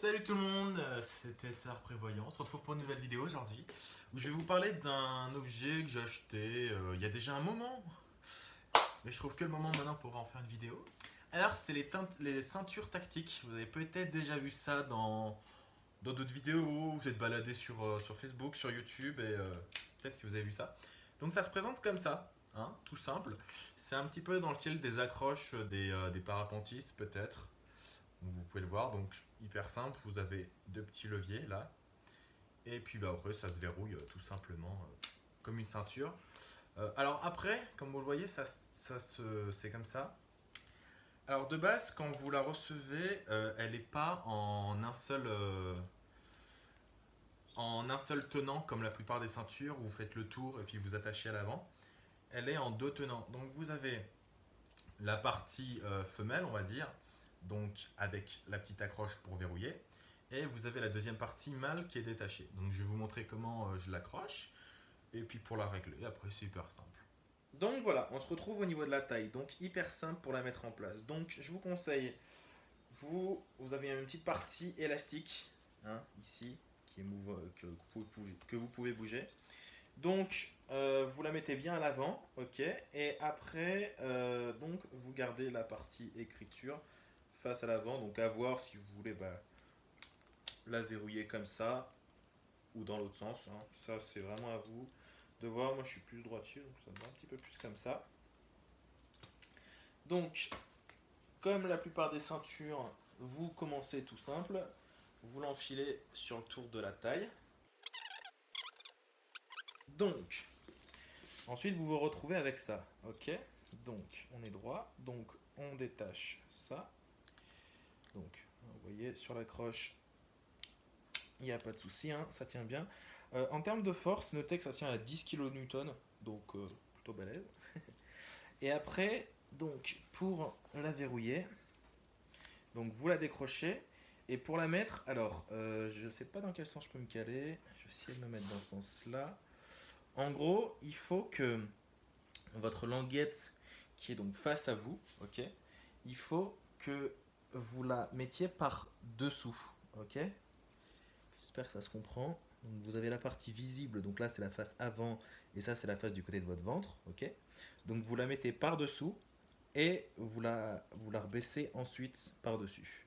Salut tout le monde, c'était Tsar Prévoyant. On se retrouve pour une nouvelle vidéo aujourd'hui où je vais vous parler d'un objet que j'ai acheté euh, il y a déjà un moment. Mais je trouve que le moment maintenant pour en faire une vidéo. Alors, c'est les, ceintures tactiques. Vous avez peut-être déjà vu ça dans d'autres vidéos. Vous êtes baladé sur, euh, Facebook, sur YouTube et euh, peut-être que vous avez vu ça. Donc ça se présente comme ça. Hein, tout simple. C'est un petit peu dans le style des accroches des, des parapentistes peut-être vous pouvez le voir, donc hyper simple, vous avez deux petits leviers là. Et puis bah, après ça se verrouille euh, tout simplement euh, comme une ceinture. Euh, alors après, comme vous le voyez, ça, ça c'est comme ça. Alors de base, quand vous la recevez, elle n'est pas en un seul en un seul tenant comme la plupart des ceintures où vous faites le tour et puis vous attachez à l'avant. Elle est en deux tenants. Donc vous avez la partie femelle, on va dire, donc avec la petite accroche pour verrouiller. Et vous avez la deuxième partie mâle qui est détachée. Donc je vais vous montrer comment euh, je l'accroche. Et puis pour la régler, après c'est hyper simple. Donc voilà, on se retrouve au niveau de la taille. Donc hyper simple pour la mettre en place. Donc je vous conseille, vous, vous avez une petite partie élastique, hein, ici, qui est que, vous pouvez, bouger. Donc, euh, vous la mettez bien à l'avant, ok Et après, euh, donc, vous gardez la partie écriture face à l'avant. Donc à voir si vous voulez bah, la verrouiller comme ça ou dans l'autre sens. Hein. Ça c'est vraiment à vous de voir. Moi je suis plus droitier donc ça me va un petit peu plus comme ça. Donc comme la plupart des ceintures, vous commencez tout simple. Vous l'enfilez sur le tour de la taille. Donc, ensuite vous vous retrouvez avec ça, ok Donc, on est droit, donc on détache ça, donc, vous voyez, sur la croche, il n'y a pas de souci, hein, ça tient bien. Euh, en termes de force, notez que ça tient à 10 kN, donc euh, plutôt balèze. Et après, donc, pour la verrouiller, donc vous la décrochez. Et pour la mettre, alors, euh, je ne sais pas dans quel sens je peux me caler. Je vais essayer de me mettre dans ce sens-là. En gros, il faut que votre languette, qui est donc face à vous, ok, il faut que vous la mettiez par dessous, ok? J'espère que ça se comprend. vous avez la partie visible, donc là c'est la face avant, et ça c'est la face du côté de votre ventre, ok? Donc vous la mettez par dessous, et vous la, vous la rebaissez ensuite par dessus.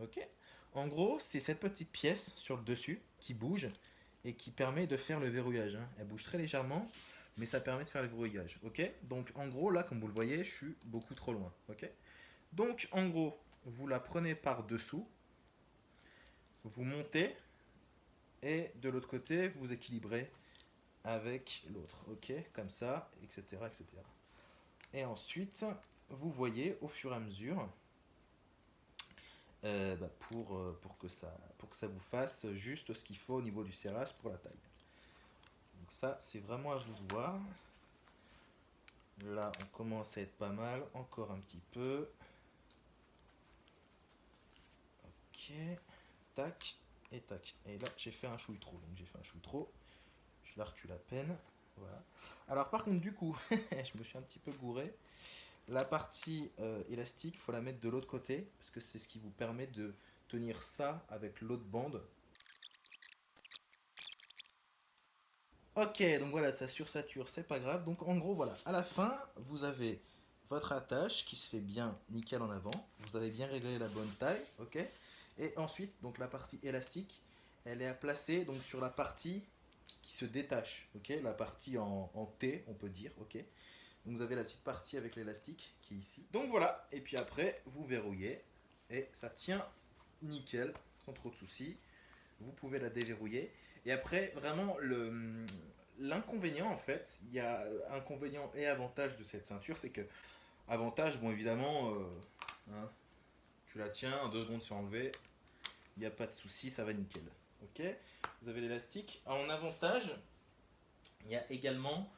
Ok? En gros, c'est cette petite pièce sur le dessus qui bouge, et qui permet de faire le verrouillage. Hein. Elle bouge très légèrement, mais ça permet de faire le verrouillage. Ok? Donc en gros, là, comme vous le voyez, je suis beaucoup trop loin. Ok? Donc, en gros, vous la prenez par-dessous, vous montez, et de l'autre côté, vous équilibrez avec l'autre, ok Comme ça, etc., etc. Et ensuite, vous voyez au fur et à mesure, euh, bah, pour, euh, pour, que ça, pour que ça vous fasse juste ce qu'il faut au niveau du serrage pour la taille. Donc ça, c'est vraiment à vous de voir. Là, on commence à être pas mal, encore un petit peu. Tac, et tac. Et là, j'ai fait un chouille trop. Donc j'ai fait un chouille trop. Je la recule à peine. Voilà. Alors par contre, du coup, je me suis un petit peu gouré. La partie euh, élastique, il faut la mettre de l'autre côté. Parce que c'est ce qui vous permet de tenir ça avec l'autre bande. Ok, donc voilà, ça sursature, c'est pas grave. Donc en gros, voilà, à la fin, vous avez votre attache qui se fait bien nickel en avant. Vous avez bien réglé la bonne taille, ok? Et ensuite, donc la partie élastique, elle est à placer donc, sur la partie qui se détache, ok? La partie en, T, on peut dire, ok? Donc vous avez la petite partie avec l'élastique qui est ici. Donc voilà, et puis après, vous verrouillez et ça tient nickel, sans trop de soucis. Vous pouvez la déverrouiller. Et après, vraiment, l'inconvénient, en fait, il y a inconvénient et avantage de cette ceinture, c'est que, avantage, bon, évidemment, euh, hein, tu la tiens, en deux secondes c'est enlevé, il n'y a pas de souci, ça va nickel. Ok Vous avez l'élastique. En avantage, il y a également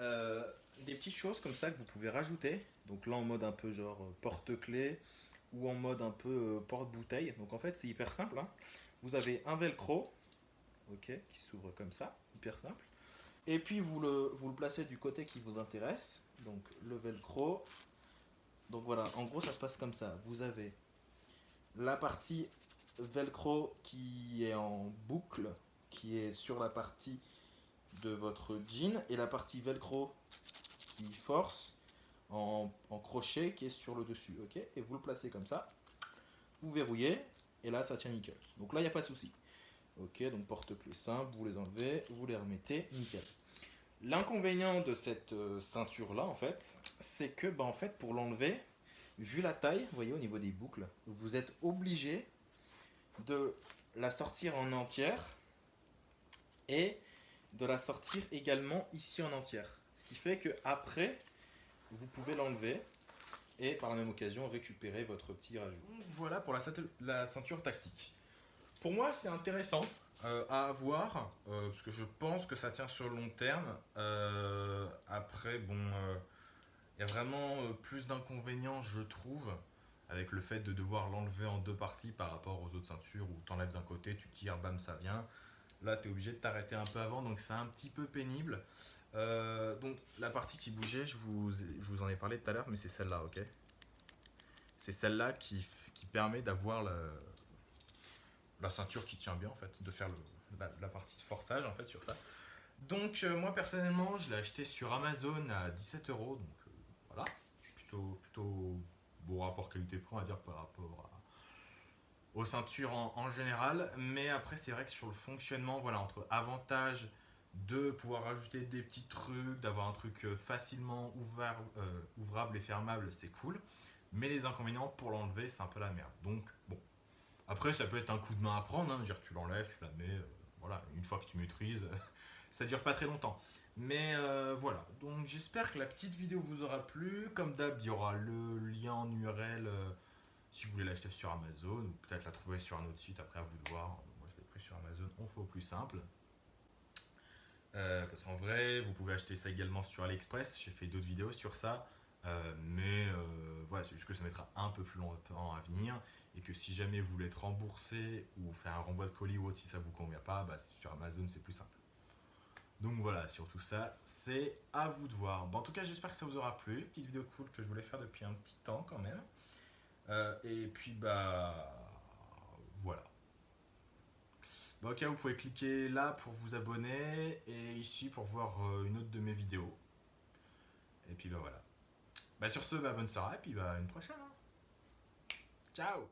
euh, des petites choses comme ça que vous pouvez rajouter. Donc là en mode un peu genre euh, porte-clés ou en mode un peu euh, porte-bouteille. Donc en fait c'est hyper simple. Hein. Vous avez un velcro ok, qui s'ouvre comme ça, hyper simple. Et puis vous le placez du côté qui vous intéresse. Donc le velcro. Donc voilà, en gros ça se passe comme ça. Vous avez la partie velcro qui est en boucle, qui est sur la partie de votre jean, et la partie velcro qui force en, crochet qui est sur le dessus, ok? Et vous le placez comme ça, vous verrouillez, et là ça tient nickel. Donc là il n'y a pas de souci. Ok, donc porte-clés simple, vous les enlevez, vous les remettez, nickel. L'inconvénient de cette euh, ceinture là en fait, c'est que bah, en fait pour l'enlever, vu la taille, vous voyez au niveau des boucles, vous êtes obligé de la sortir en entière et de la sortir également ici en entière. Ce qui fait que après, vous pouvez l'enlever et par la même occasion récupérer votre petit rajout. Voilà pour la, ceinture tactique. Pour moi, c'est intéressant euh, à avoir euh, parce que je pense que ça tient sur le long terme. Euh, après, bon, il y a vraiment plus d'inconvénients, je trouve, avec le fait de devoir l'enlever en deux parties par rapport aux autres ceintures où tu enlèves d'un côté, tu tires, bam, ça vient. Là, tu es obligé de t'arrêter un peu avant, donc c'est un petit peu pénible. Euh, donc, la partie qui bougeait, je vous, je vous en ai parlé tout à l'heure, mais c'est celle-là, ok? C'est celle-là qui, qui, permet d'avoir la, la, ceinture qui tient bien, en fait, de faire la, partie de forçage, en fait, sur ça. Donc, euh, moi, personnellement, je l'ai acheté sur Amazon à 17 euros, donc euh, voilà, plutôt, plutôt beau rapport qualité-prix, on va dire, par rapport aux ceintures en, général. Mais après, c'est vrai que sur le fonctionnement, voilà, entre avantages de pouvoir ajouter des petits trucs, d'avoir un truc euh, facilement euh, ouvrable et fermable, c'est cool. Mais les inconvénients, pour l'enlever, c'est un peu la merde. Donc, bon. Après, ça peut être un coup de main à prendre. Hein. Dire, tu l'enlèves, tu la mets. Euh, voilà, une fois que tu maîtrises, ça dure pas très longtemps. Mais voilà, donc j'espère que la petite vidéo vous aura plu. Comme d'hab, il y aura le lien en URL si vous voulez l'acheter sur Amazon, ou peut-être la trouver sur un autre site, après à vous de voir. Moi je l'ai pris sur Amazon, on fait au plus simple. Euh, parce qu'en vrai, vous pouvez acheter ça également sur AliExpress. J'ai fait d'autres vidéos sur ça. Euh, mais euh, voilà, c'est juste que ça mettra un peu plus longtemps à venir. Et que si jamais vous voulez être remboursé ou faire un renvoi de colis ou autre, si ça vous convient pas, bah, sur Amazon c'est plus simple. Donc voilà, sur tout ça, c'est à vous de voir. Bon, en tout cas, j'espère que ça vous aura plu. Petite vidéo cool que je voulais faire depuis un petit temps quand même. Euh, et puis, bah, voilà. Bah, ok, vous pouvez cliquer là pour vous abonner et ici pour voir euh, une autre de mes vidéos. Et puis, bah voilà. Bah, sur ce, bah, bonne soirée et puis bah, une prochaine. Hein. Ciao